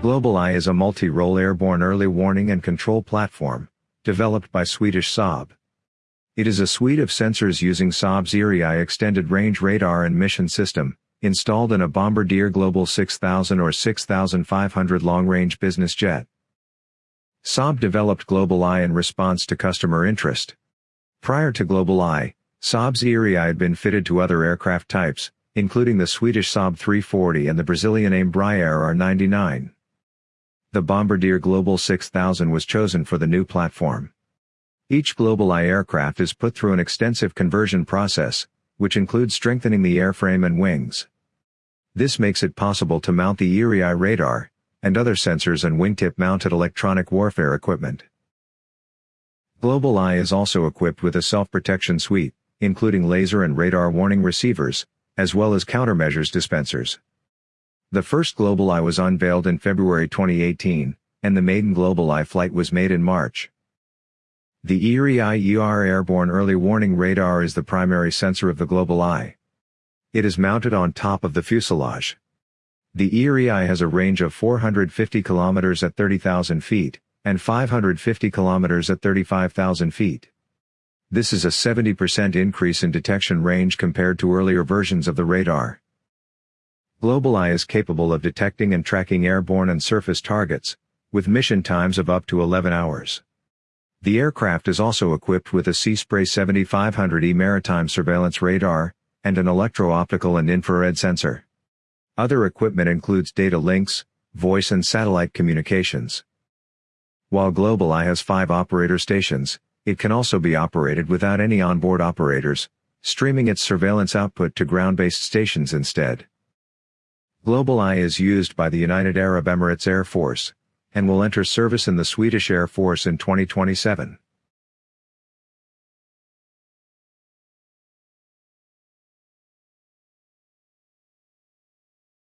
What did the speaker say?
GlobalEye is a multi-role airborne early warning and control platform, developed by Swedish Saab. It is a suite of sensors using Saab's Erieye extended range radar and mission system, installed in a Bombardier Global 6000 or 6500 long-range business jet. Saab developed GlobalEye in response to customer interest. Prior to GlobalEye, Saab's Erieye had been fitted to other aircraft types, including the Swedish Saab 340 and the Brazilian Embraer R99. The Bombardier Global 6000 was chosen for the new platform. Each GlobalEye aircraft is put through an extensive conversion process, which includes strengthening the airframe and wings. This makes it possible to mount the Erieye radar, and other sensors and wingtip-mounted electronic warfare equipment. GlobalEye is also equipped with a self-protection suite, including laser and radar warning receivers, as well as countermeasures dispensers. The first GlobalEye was unveiled in February 2018, and the maiden GlobalEye flight was made in March. The Erieye ER Airborne Early Warning Radar is the primary sensor of the GlobalEye. It is mounted on top of the fuselage. The Erieye has a range of 450 km at 30,000 feet, and 550 km at 35,000 feet. This is a 70% increase in detection range compared to earlier versions of the radar. GlobalEye is capable of detecting and tracking airborne and surface targets, with mission times of up to 11 hours. The aircraft is also equipped with a Seaspray 7500E maritime surveillance radar, and an electro-optical and infrared sensor. Other equipment includes data links, voice and satellite communications. While GlobalEye has five operator stations, it can also be operated without any onboard operators, streaming its surveillance output to ground-based stations instead. GlobalEye is used by the United Arab Emirates Air Force, and will enter service in the Swedish Air Force in 2027.